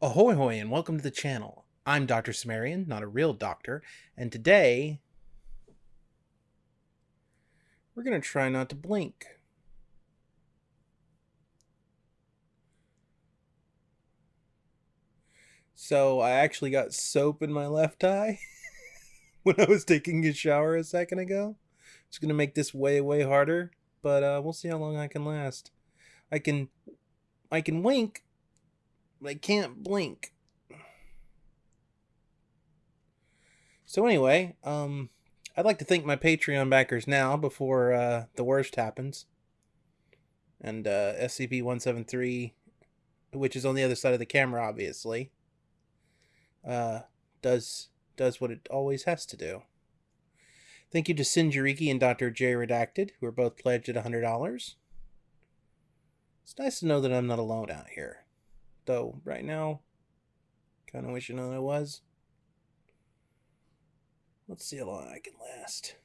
Ahoy hoy and welcome to the channel. I'm Dr. Sumerian, not a real doctor, and today we're going to try not to blink. So I actually got soap in my left eye when I was taking a shower a second ago. It's going to make this way, way harder, but uh, we'll see how long I can last. I can, I can wink, I can't blink. So anyway, um, I'd like to thank my Patreon backers now before uh, the worst happens. And uh, SCP-173, which is on the other side of the camera, obviously, uh, does does what it always has to do. Thank you to Sinjariki and Dr. J Redacted, who are both pledged at $100. It's nice to know that I'm not alone out here. Though, right now, kind of wishing that I was. Let's see how long I can last.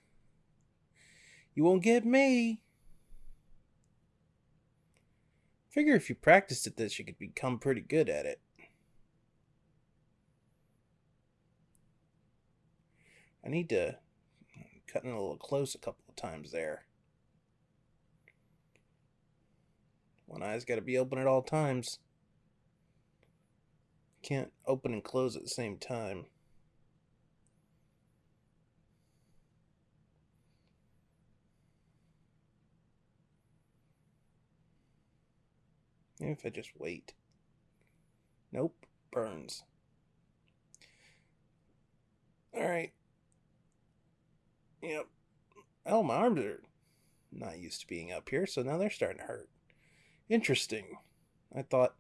You won't get me. Figure if you practiced at this, you could become pretty good at it. I need to cut in a little close a couple of times there. One eye's got to be open at all times. Can't open and close at the same time. Maybe if I just wait. Nope, burns. Alright. Yep. Oh, my arms are not used to being up here, so now they're starting to hurt. Interesting. I thought